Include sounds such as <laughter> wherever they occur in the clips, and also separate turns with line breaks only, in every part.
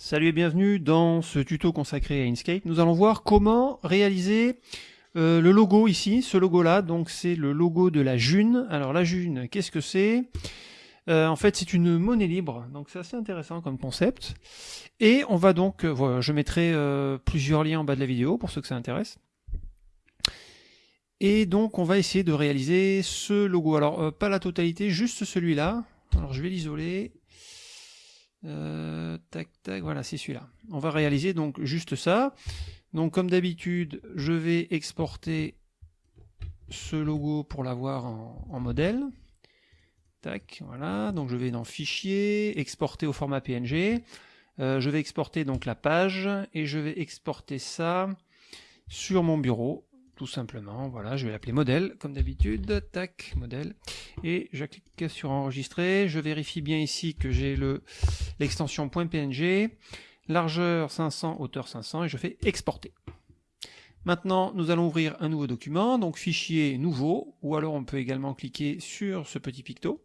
Salut et bienvenue dans ce tuto consacré à Inkscape. Nous allons voir comment réaliser euh, le logo ici, ce logo là, donc c'est le logo de la June. Alors la June, qu'est-ce que c'est? Euh, En fait c'est une monnaie libre, donc c'est assez intéressant comme concept. Et on va donc, euh, je mettrai plusieurs liens en bas de la vidéo pour ceux que ça intéresse. Et donc on va essayer de réaliser ce logo. Alors pas la totalité, juste celui-là. Alors je vais l'isoler euh, tac, tac, voilà, c'est celui-là. On va réaliser donc juste ça. Donc comme d'habitude, je vais exporter ce logo pour l'avoir en, modèle. Tac, voilà. Donc je vais dans Fichier, exporter au format PNG. Euh, je vais exporter donc la page et je vais exporter ça sur mon bureau tout simplement. Voilà, je vais l'appeler modèle, comme d'habitude. Tac, modèle. Et je clique sur enregistrer. Je vérifie bien ici que j'ai le l'extension .png, largeur 500, hauteur 500, et je fais exporter. Maintenant, nous allons ouvrir un nouveau document, donc fichier nouveau, ou alors on peut également cliquer sur ce petit picto.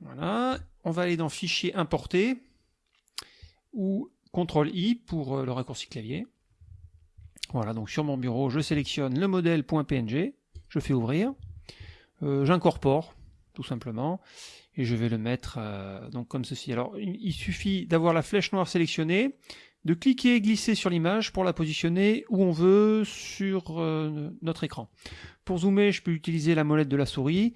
Voilà, on va aller dans fichier importer, ou CTRL-I pour euh, le raccourci clavier. Voilà, donc sur mon bureau, je sélectionne le modèle .png, je fais ouvrir, euh, j'incorpore, tout simplement, et je vais le mettre euh, donc comme ceci. Alors, il suffit d'avoir la flèche noire sélectionnée, de cliquer et glisser sur l'image pour la positionner où on veut sur euh, notre écran. Pour zoomer, je peux utiliser la molette de la souris,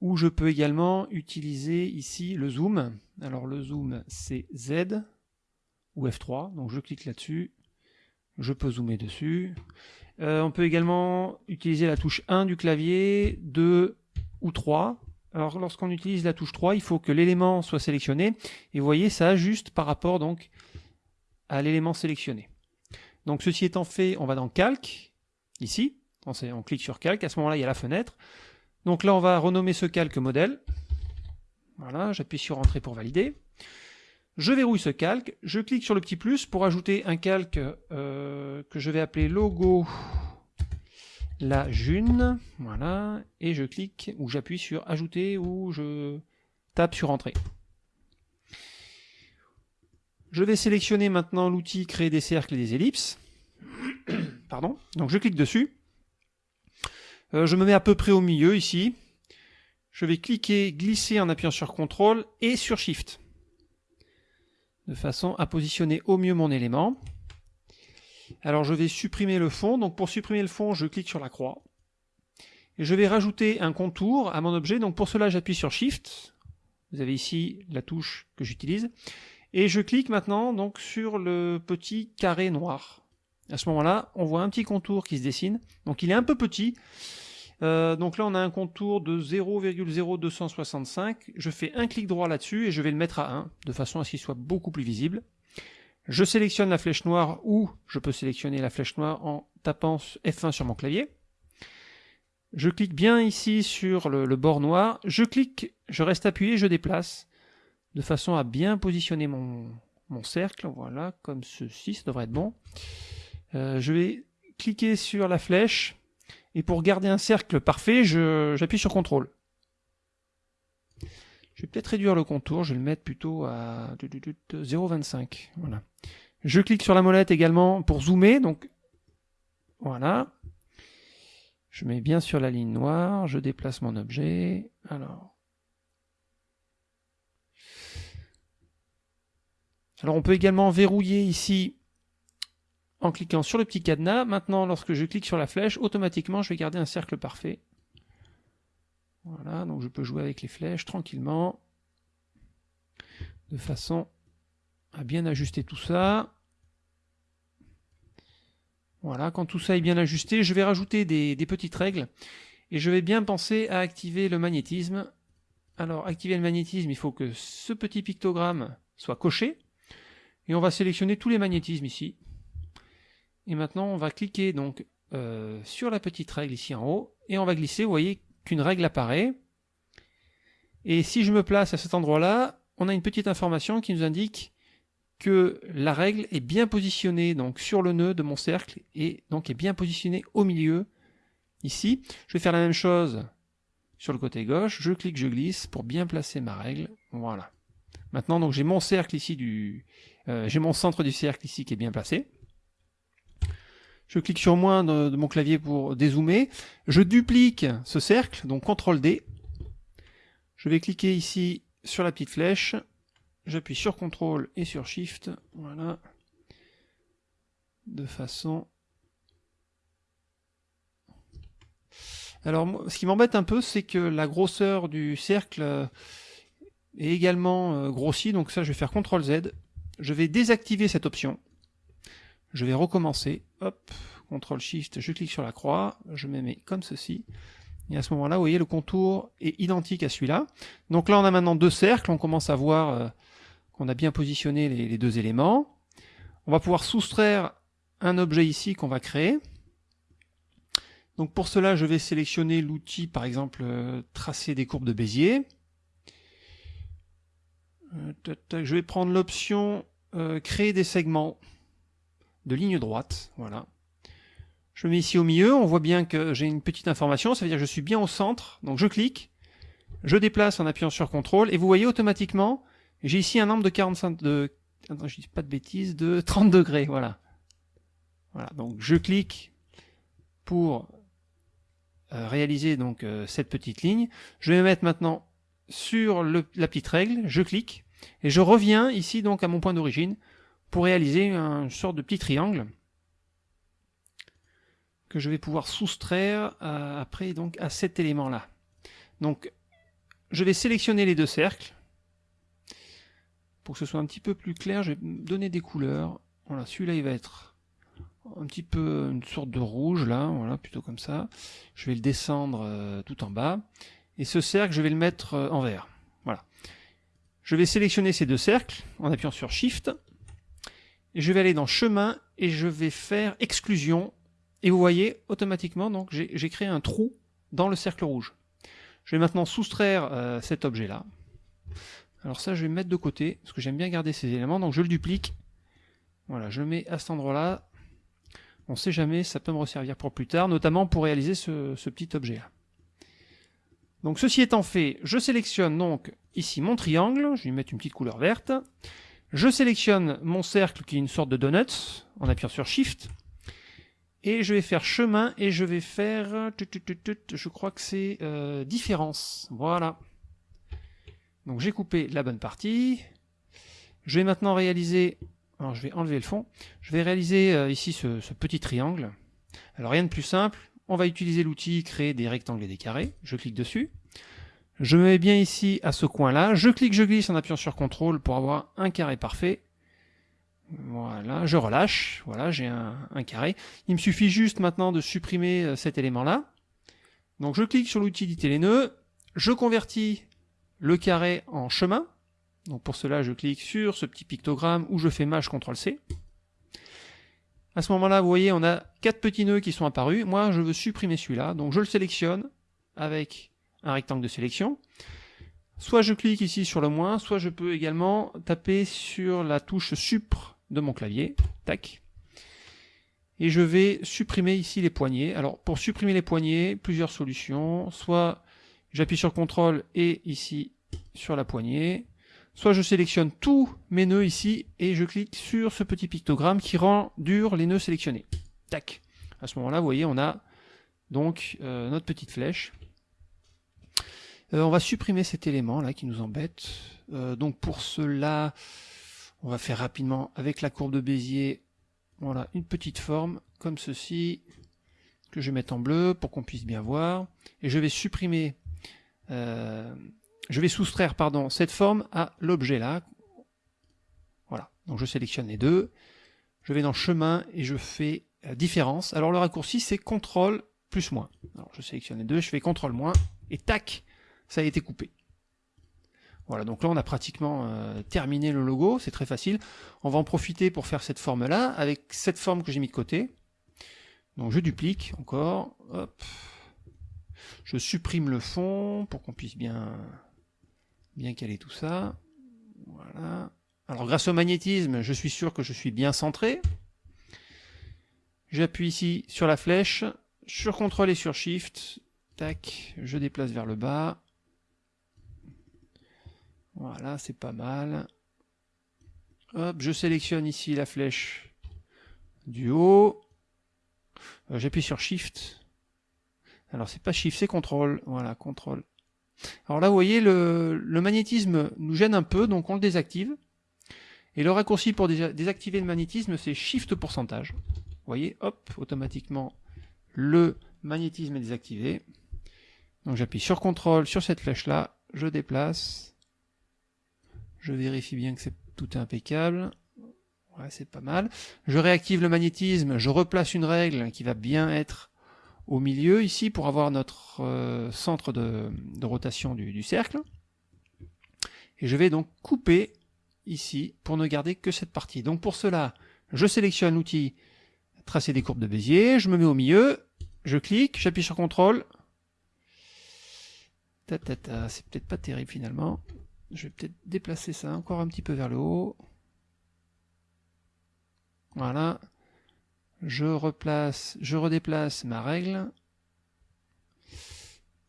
ou je peux également utiliser ici le zoom. Alors le zoom, c'est Z ou F3, donc je clique là-dessus, je peux zoomer dessus. Euh, on peut également utiliser la touche 1 du clavier, 2 ou 3. Alors lorsqu'on utilise la touche 3, il faut que l'élément soit sélectionné. Et vous voyez, ça ajuste par rapport donc à l'élément sélectionné. Donc ceci étant fait, on va dans Calque, ici. On, on clique sur Calque, à ce moment-là, il y a la fenêtre. Donc là, on va renommer ce calque modèle. Voilà, j'appuie sur Entrée pour valider. Je verrouille ce calque, je clique sur le petit plus pour ajouter un calque euh, que je vais appeler logo la June, voilà, et je clique ou j'appuie sur ajouter ou je tape sur entrée. Je vais sélectionner maintenant l'outil créer des cercles et des ellipses. <coughs> Pardon. Donc je clique dessus. Euh, je me mets à peu près au milieu ici. Je vais cliquer, glisser en appuyant sur CTRL et sur SHIFT de façon à positionner au mieux mon élément. Alors je vais supprimer le fond, donc pour supprimer le fond, je clique sur la croix. Et je vais rajouter un contour à mon objet, donc pour cela j'appuie sur Shift, vous avez ici la touche que j'utilise, et je clique maintenant donc sur le petit carré noir. À ce moment-là, on voit un petit contour qui se dessine, donc il est un peu petit, euh, donc là, on a un contour de 0,0265. Je fais un clic droit là-dessus et je vais le mettre à 1, de façon à ce qu'il soit beaucoup plus visible. Je sélectionne la flèche noire ou je peux sélectionner la flèche noire en tapant F1 sur mon clavier. Je clique bien ici sur le, bord noir. Je clique, je reste appuyé, je déplace, de façon à bien positionner mon, cercle. Voilà, comme ceci, ça devrait être bon. Euh, je vais cliquer sur la flèche et pour garder un cercle parfait, j'appuie sur CTRL. Je vais peut-être réduire le contour, je vais le mettre plutôt à 0,25. Voilà. Je clique sur la molette également pour zoomer, donc voilà. Je mets bien sur la ligne noire, je déplace mon objet. Alors, alors on peut également verrouiller ici en cliquant sur le petit cadenas. Maintenant, lorsque je clique sur la flèche, automatiquement, je vais garder un cercle parfait. Voilà, donc je peux jouer avec les flèches tranquillement, de façon à bien ajuster tout ça. Voilà, quand tout ça est bien ajusté, je vais rajouter des, petites règles, et je vais bien penser à activer le magnétisme. Alors, activer le magnétisme, il faut que ce petit pictogramme soit coché, et on va sélectionner tous les magnétismes ici. Et maintenant, on va cliquer donc euh, sur la petite règle ici en haut, et on va glisser, vous voyez qu'une règle apparaît. Et si je me place à cet endroit-là, on a une petite information qui nous indique que la règle est bien positionnée donc sur le nœud de mon cercle, et donc est bien positionnée au milieu, ici. Je vais faire la même chose sur le côté gauche, je clique, je glisse pour bien placer ma règle, voilà. Maintenant, donc j'ai mon cercle ici du, euh, j'ai mon centre du cercle ici qui est bien placé. Je clique sur moins de, mon clavier pour dézoomer. Je duplique ce cercle, donc CTRL D. Je vais cliquer ici sur la petite flèche. J'appuie sur CTRL et sur SHIFT. Voilà. De façon Alors, ce qui m'embête un peu, c'est que la grosseur du cercle euh, est également euh, grossie. Donc ça, je vais faire CTRL Z. Je vais désactiver cette option. Je vais recommencer. Hop, CTRL SHIFT, je clique sur la croix. Je me mets comme ceci. Et à ce moment-là, vous voyez, le contour est identique à celui-là. Donc là, on a maintenant deux cercles. On commence à voir euh, qu'on a bien positionné les deux éléments. On va pouvoir soustraire un objet ici qu'on va créer. Donc pour cela, je vais sélectionner l'outil, par exemple, euh, tracer des courbes de Bézier. Euh, je vais prendre l'option créer des segments de ligne droite. Voilà. Je me mets ici au milieu, on voit bien que j'ai une petite information, ça veut dire que je suis bien au centre. Donc je clique, je déplace en appuyant sur CTRL, et vous voyez automatiquement, j'ai ici un angle de 45 de attends, je dis pas de bêtises, de 30 degrés, voilà. Voilà, donc je clique pour euh, réaliser donc euh, cette petite ligne. Je vais me mettre maintenant sur la petite règle, je clique, et je reviens ici donc à mon point d'origine pour réaliser une sorte de petit triangle que je vais pouvoir soustraire euh, après donc à cet élément là. Donc je vais sélectionner les deux cercles. Pour que ce soit un petit peu plus clair, je vais donner des couleurs. Voilà, celui-là il va être un petit peu une sorte de rouge là, voilà, plutôt comme ça. Je vais le descendre euh, tout en bas. Et ce cercle, je vais le mettre euh, en vert. Voilà. Je vais sélectionner ces deux cercles en appuyant sur Shift. Je vais aller dans Chemin et je vais faire Exclusion. Et vous voyez, automatiquement, donc j'ai créé un trou dans le cercle rouge. Je vais maintenant soustraire euh, cet objet-là. Alors ça, je vais mettre de côté, parce que j'aime bien garder ces éléments, donc je le duplique. Voilà, je le mets à cet endroit-là, on ne sait jamais, ça peut me resservir pour plus tard, notamment pour réaliser ce, petit objet-là. Donc ceci étant fait, je sélectionne donc ici mon triangle, je vais lui mettre une petite couleur verte. Je sélectionne mon cercle qui est une sorte de donut, en appuyant sur Shift. Et je vais faire chemin et je vais faire, je crois que c'est euh, différence. Voilà. Donc j'ai coupé la bonne partie. Je vais maintenant réaliser alors je vais enlever le fond. Je vais réaliser euh, ici ce, petit triangle. Alors rien de plus simple. On va utiliser l'outil créer des rectangles et des carrés. Je clique dessus. Je me mets bien ici à ce coin-là. Je clique, je glisse en appuyant sur CTRL pour avoir un carré parfait. Voilà, je relâche. Voilà, j'ai un, carré. Il me suffit juste maintenant de supprimer euh, cet élément-là. Donc je clique sur l'outil d'éditer les nœuds. Je convertis le carré en chemin. Donc pour cela, je clique sur ce petit pictogramme où je fais Maj CTRL C. À ce moment-là, vous voyez, on a quatre petits nœuds qui sont apparus. Moi, je veux supprimer celui-là, donc je le sélectionne avec un rectangle de sélection. Soit je clique ici sur le moins, soit je peux également taper sur la touche Supr de mon clavier. Tac. Et je vais supprimer ici les poignées. Alors pour supprimer les poignées, plusieurs solutions. Soit j'appuie sur CTRL et ici sur la poignée. Soit je sélectionne tous mes nœuds ici et je clique sur ce petit pictogramme qui rend dur les nœuds sélectionnés. Tac. À ce moment-là, vous voyez, on a donc euh, notre petite flèche. Euh, on va supprimer cet élément là qui nous embête. Euh, donc pour cela, on va faire rapidement avec la courbe de Bézier, voilà, une petite forme comme ceci que je vais mettre en bleu pour qu'on puisse bien voir. Et je vais supprimer je vais soustraire pardon, cette forme à l'objet là. Voilà, donc je sélectionne les deux, je vais dans chemin et je fais euh, différence. Alors le raccourci c'est CTRL plus moins. Alors je sélectionne les deux, je fais CTRL moins et tac, ça a été coupé. Voilà, donc là on a pratiquement euh, terminé le logo, c'est très facile. On va en profiter pour faire cette forme là, avec cette forme que j'ai mis de côté. Donc je duplique encore, hop. Je supprime le fond pour qu'on puisse bien bien caler tout ça. Voilà. Alors grâce au magnétisme, je suis sûr que je suis bien centré. J'appuie ici sur la flèche, sur CTRL et sur SHIFT. Tac, je déplace vers le bas. Voilà, c'est pas mal. Hop, je sélectionne ici la flèche du haut. Euh, j'appuie sur Shift. Alors c'est pas Shift, c'est CTRL. Voilà, CTRL. Alors là, vous voyez, le, magnétisme nous gêne un peu, donc on le désactive. Et le raccourci pour désactiver le magnétisme, c'est Shift pourcentage. Vous voyez, hop, automatiquement, le magnétisme est désactivé. Donc j'appuie sur CTRL sur cette flèche-là, je déplace. Je vérifie bien que c'est tout impeccable. Ouais, c'est pas mal. Je réactive le magnétisme, je replace une règle qui va bien être au milieu ici pour avoir notre euh, centre de, rotation du, cercle. Et je vais donc couper ici pour ne garder que cette partie. Donc pour cela, je sélectionne l'outil tracer des courbes de Bézier, je me mets au milieu, je clique, j'appuie sur CTRL. C'est peut-être pas terrible finalement. Je vais peut-être déplacer ça encore un petit peu vers le haut. Voilà je replace, je redéplace ma règle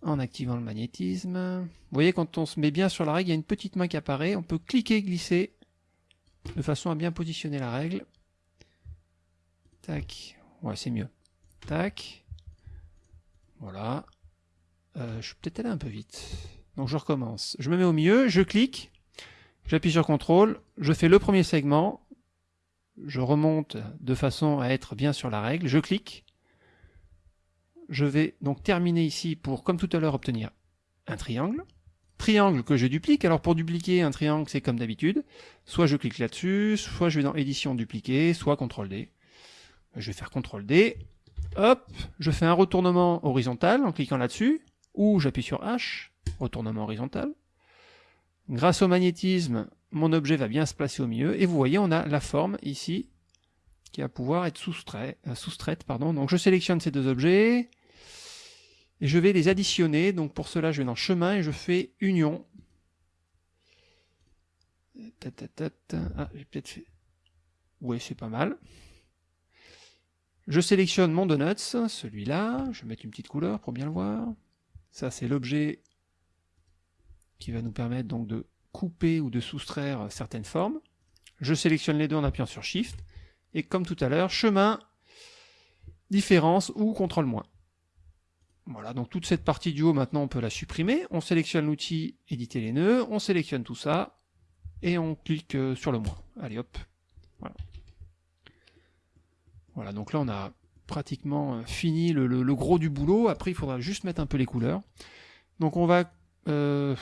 en activant le magnétisme. Vous voyez, quand on se met bien sur la règle, il y a une petite main qui apparaît. On peut cliquer, glisser, de façon à bien positionner la règle. Tac. Ouais, c'est mieux. Tac. Voilà. Euh, je suis peut-être allé un peu vite. Donc je recommence. Je me mets au milieu, je clique, j'appuie sur CTRL, je fais le premier segment, je remonte de façon à être bien sur la règle, je clique, je vais donc terminer ici pour, comme tout à l'heure, obtenir un triangle, triangle que je duplique, alors pour dupliquer un triangle c'est comme d'habitude, soit je clique là-dessus, soit je vais dans édition dupliquer, soit CTRL D, je vais faire CTRL D, hop, je fais un retournement horizontal en cliquant là-dessus, ou j'appuie sur H, retournement horizontal, grâce au magnétisme, mon objet va bien se placer au milieu, et vous voyez, on a la forme ici, qui va pouvoir être euh, soustraite. Donc je sélectionne ces deux objets, et je vais les additionner. Donc pour cela, je vais dans chemin et je fais union. Ah, j'ai peut-être fait... Oui, c'est pas mal. Je sélectionne mon donuts, celui-là. Je vais mettre une petite couleur pour bien le voir. Ça, c'est l'objet qui va nous permettre donc de couper ou de soustraire certaines formes. Je sélectionne les deux en appuyant sur Shift. Et comme tout à l'heure, chemin, différence ou contrôle moins. Voilà, donc toute cette partie du haut, maintenant, on peut la supprimer. On sélectionne l'outil éditer les nœuds, on sélectionne tout ça, et on clique euh, sur le moins. Allez hop, voilà. Donc là on a pratiquement euh, fini le, gros du boulot. Après, il faudra juste mettre un peu les couleurs. Donc on va euh,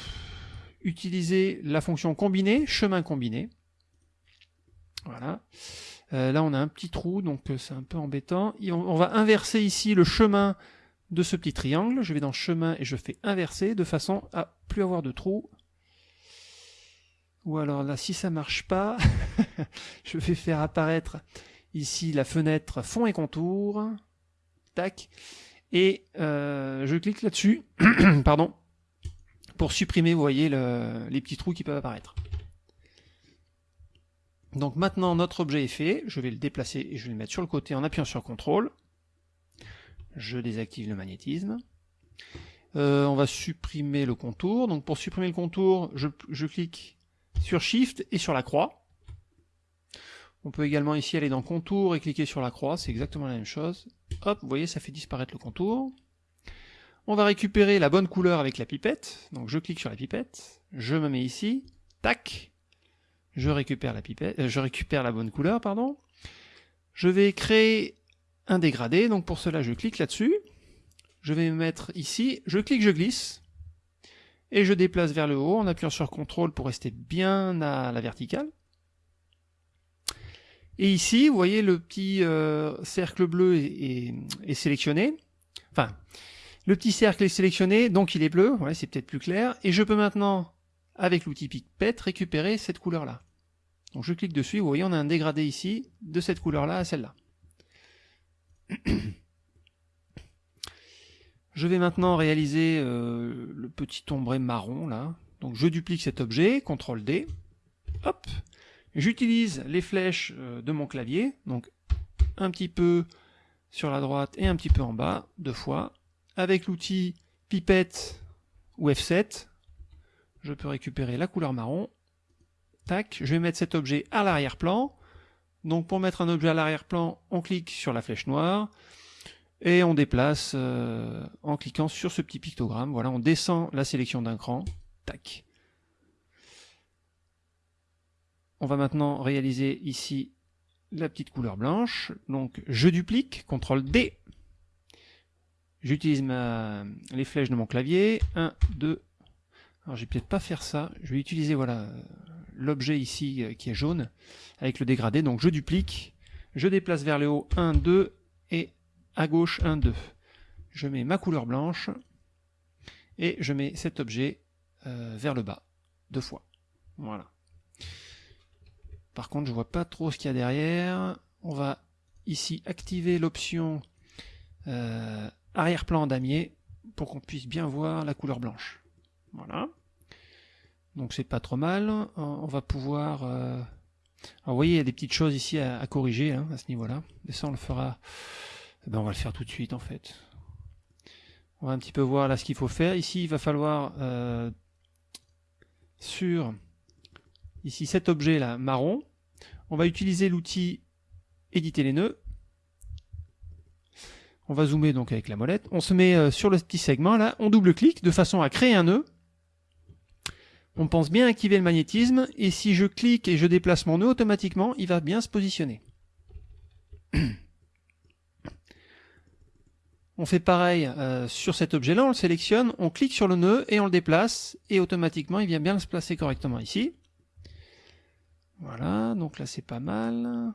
utiliser la fonction combiner, chemin combiné. Voilà. Euh, là, on a un petit trou, donc euh, c'est un peu embêtant. on, va inverser ici le chemin de ce petit triangle. Je vais dans chemin et je fais inverser de façon à plus avoir de trou. Ou alors là, si ça marche pas, <laughs> je vais faire apparaître ici la fenêtre fond et contour. Tac. Et je clique là-dessus. <clears throat> Pardon pour supprimer, vous voyez, les petits trous qui peuvent apparaître. Donc maintenant, notre objet est fait. Je vais le déplacer et je vais le mettre sur le côté en appuyant sur CTRL. Je désactive le magnétisme. Euh, on va supprimer le contour. Donc pour supprimer le contour, je, je, clique sur Shift et sur la croix. On peut également ici aller dans Contour et cliquer sur la croix, c'est exactement la même chose. Hop, vous voyez, ça fait disparaître le contour. On va récupérer la bonne couleur avec la pipette. Donc je clique sur la pipette, je me mets ici, tac, je récupère la pipette, euh, je récupère la bonne couleur, pardon. Je vais créer un dégradé, donc pour cela je clique là-dessus. Je vais me mettre ici, je clique, je glisse, et je déplace vers le haut en appuyant sur CTRL pour rester bien à la verticale. Et ici, vous voyez, le petit euh, cercle bleu est, est sélectionné. Enfin, le petit cercle est sélectionné, donc il est bleu, c'est peut-être plus clair, et je peux maintenant, avec l'outil Pipette, récupérer cette couleur-là. Donc je clique dessus, vous voyez, on a un dégradé ici, de cette couleur-là à celle-là. Je vais maintenant réaliser euh, le petit ombré marron, là. Donc je duplique cet objet, CTRL D, hop, j'utilise les flèches euh, de mon clavier, donc un petit peu sur la droite et un petit peu en bas, deux fois, avec l'outil pipette ou F7, je peux récupérer la couleur marron. Tac, je vais mettre cet objet à l'arrière-plan. Donc pour mettre un objet à l'arrière-plan, on clique sur la flèche noire et on déplace euh, en cliquant sur ce petit pictogramme. Voilà, on descend la sélection d'un cran. Tac. On va maintenant réaliser ici la petite couleur blanche. Donc je duplique, CTRL D. J'utilise les flèches de mon clavier. 1, 2. Alors je vais peut-être pas faire ça. Je vais utiliser voilà l'objet ici euh, qui est jaune avec le dégradé. Donc je duplique, je déplace vers le haut 1, 2 et à gauche 1, 2. Je mets ma couleur blanche et je mets cet objet euh, vers le bas deux fois. Voilà. Par contre, je vois pas trop ce qu'il y a derrière. On va ici activer l'option euh, arrière-plan damier pour qu'on puisse bien voir la couleur blanche. Voilà. Donc c'est pas trop mal. On va pouvoir... Euh, alors vous voyez, il y a des petites choses ici à, corriger hein, à ce niveau-là. Mais ça, on le fera... Eh ben, on va le faire tout de suite en fait. On va un petit peu voir là ce qu'il faut faire. Ici, il va falloir euh, sur ici cet objet là marron, on va utiliser l'outil éditer les nœuds. On va zoomer donc avec la molette. On se met euh, sur le petit segment là, on double-clique de façon à créer un nœud. On pense bien activer le magnétisme et si je clique et je déplace mon nœud automatiquement, il va bien se positionner. On fait pareil euh, sur cet objet-là, on le sélectionne, on clique sur le nœud et on le déplace et automatiquement il vient bien se placer correctement ici. Voilà, donc là c'est pas mal.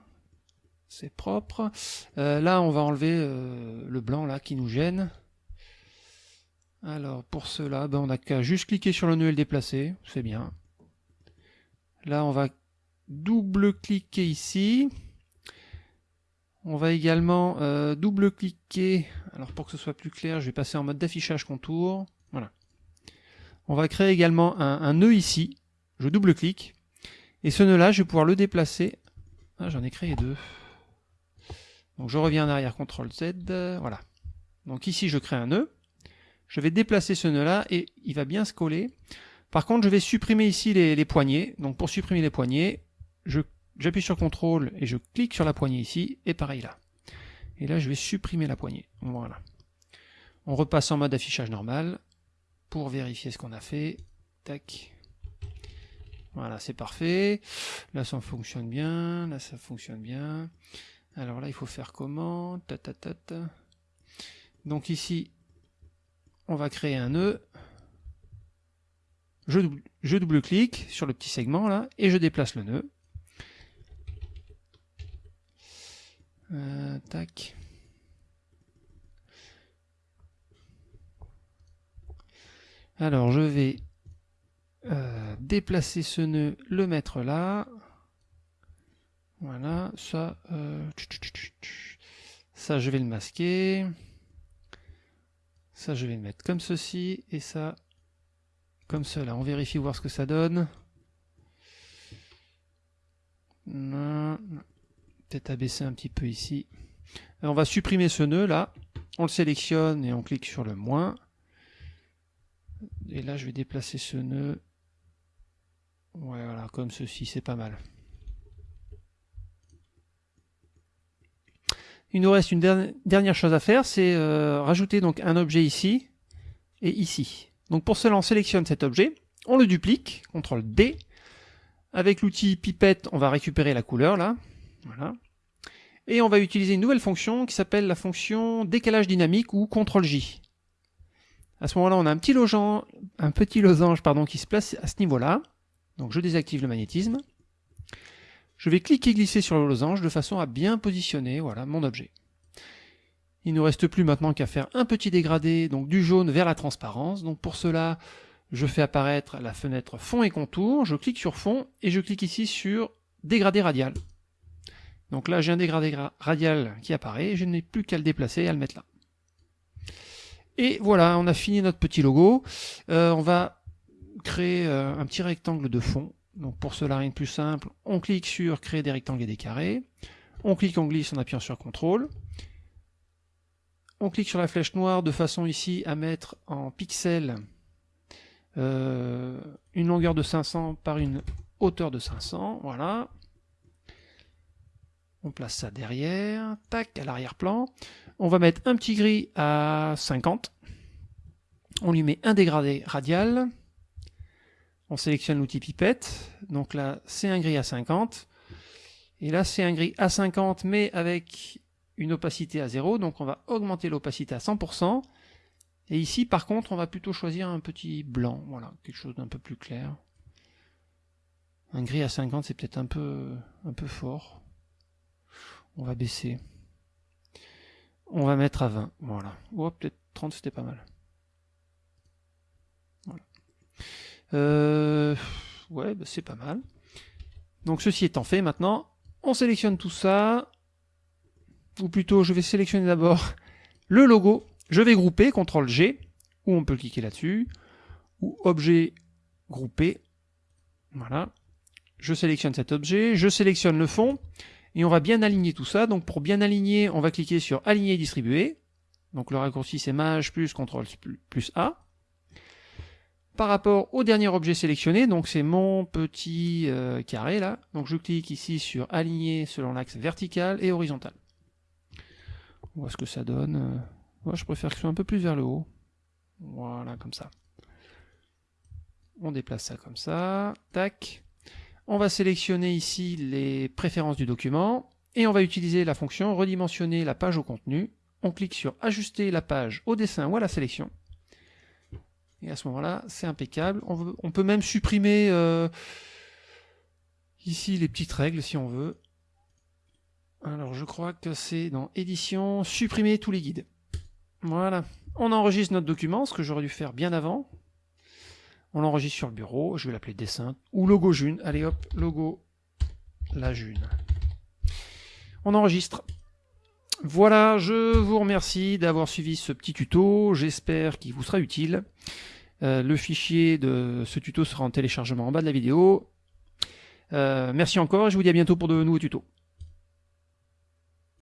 C'est propre. Euh, là on va enlever euh, le blanc là qui nous gêne. Alors pour cela, ben, on n'a qu'à juste cliquer sur le nœud et le déplacer. C'est bien. Là on va double-cliquer ici. On va également euh, double-cliquer. Alors pour que ce soit plus clair, je vais passer en mode d'affichage contour. Voilà. On va créer également un, un nœud ici. Je double-clique. Et ce nœud-là, je vais pouvoir le déplacer. Ah, j'en ai créé deux. Donc je reviens en arrière, CTRL Z, voilà. Donc ici, je crée un nœud. Je vais déplacer ce nœud-là et il va bien se coller. Par contre, je vais supprimer ici les, poignées. Donc pour supprimer les poignées, j'appuie sur CTRL et je clique sur la poignée ici, et pareil là. Et là, je vais supprimer la poignée. Voilà. On repasse en mode affichage normal pour vérifier ce qu'on a fait. Tac. Voilà, c'est parfait. Là, ça fonctionne bien. Là, ça fonctionne bien. Alors là, il faut faire comment? Ta, ta, ta, Donc ici, on va créer un nœud. Je, double, je double-clique sur le petit segment là et je déplace le nœud. Euh. Alors je vais euh, déplacer ce nœud, le mettre là. Voilà, ça, euh, ça je vais le masquer. Ça je vais le mettre comme ceci, et ça comme cela. On vérifie voir ce que ça donne. Peut-être abaisser un petit peu ici. on va supprimer ce nœud là. On le sélectionne et on clique sur le moins. Et là je vais déplacer ce nœud voilà, comme ceci, c'est pas mal. Il nous reste une dernière chose à faire, c'est euh, rajouter donc un objet ici et ici. Donc pour cela, on sélectionne cet objet, on le duplique, CTRL D. Avec l'outil pipette, on va récupérer la couleur là. Voilà. Et on va utiliser une nouvelle fonction qui s'appelle la fonction décalage dynamique ou CTRL J. À ce moment-là, on a un petit losange, un petit losange pardon, qui se place à ce niveau-là. Donc je désactive le magnétisme. Je vais cliquer glisser sur le losange de façon à bien positionner voilà, mon objet. Il ne nous reste plus maintenant qu'à faire un petit dégradé donc du jaune vers la transparence. Donc pour cela, je fais apparaître la fenêtre fond et contour, je clique sur fond et je clique ici sur dégradé radial. Donc là j'ai un dégradé radial qui apparaît, je n'ai plus qu'à le déplacer et à le mettre là. Et voilà, on a fini notre petit logo. Euh, on va créer euh, un petit rectangle de fond. Donc pour cela, rien de plus simple, on clique sur créer des rectangles et des carrés. On clique, on glisse en appuyant sur CTRL. On clique sur la flèche noire de façon ici à mettre en pixels euh, une longueur de 500 par une hauteur de 500, voilà. On place ça derrière, tac, à l'arrière-plan. On va mettre un petit gris à 50. On lui met un dégradé radial. On sélectionne l'outil pipette. Donc là, c'est un gris à 50. Et là, c'est un gris à 50, mais avec une opacité à 0. Donc on va augmenter l'opacité à 100%. Et ici, par contre, on va plutôt choisir un petit blanc. Voilà, quelque chose d'un peu plus clair. Un gris à 50, c'est peut-être un peu, fort. On va baisser. On va mettre à 20. Voilà. Ou peut-être 30, c'était pas mal. Voilà. Euh, ouais, bah, c'est pas mal. Donc ceci étant fait, maintenant, on sélectionne tout ça. Ou plutôt, je vais sélectionner d'abord le logo je vais grouper, CTRL G, ou on peut cliquer là-dessus, ou objet groupé. Voilà. Je sélectionne cet objet, je sélectionne le fond, et on va bien aligner tout ça. Donc pour bien aligner, on va cliquer sur Aligner et distribuer. Donc le raccourci c'est Maj plus CTRL plus A. Par rapport au dernier objet sélectionné, donc c'est mon petit euh, carré là. Donc je clique ici sur Aligner selon l'axe vertical et horizontal. On voit ce que ça donne. Euh. Moi, je préfère que ce soit un peu plus vers le haut. Voilà, comme ça. On déplace ça comme ça. Tac. On va sélectionner ici les préférences du document. Et on va utiliser la fonction redimensionner la page au contenu. On clique sur ajuster la page au dessin ou à la sélection. Et à ce moment-là, c'est impeccable. On, peut même supprimer euh, ici les petites règles si on veut. Alors je crois que c'est dans édition, supprimer tous les guides. Voilà. On enregistre notre document, ce que j'aurais dû faire bien avant. On l'enregistre sur le bureau, je vais l'appeler dessin, ou logo June. Allez hop, logo la June. On enregistre. Voilà, je vous remercie d'avoir suivi ce petit tuto, j'espère qu'il vous sera utile. Euh, le fichier de ce tuto sera en téléchargement en bas de la vidéo. Euh, merci encore et je vous dis à bientôt pour de nouveaux tutos.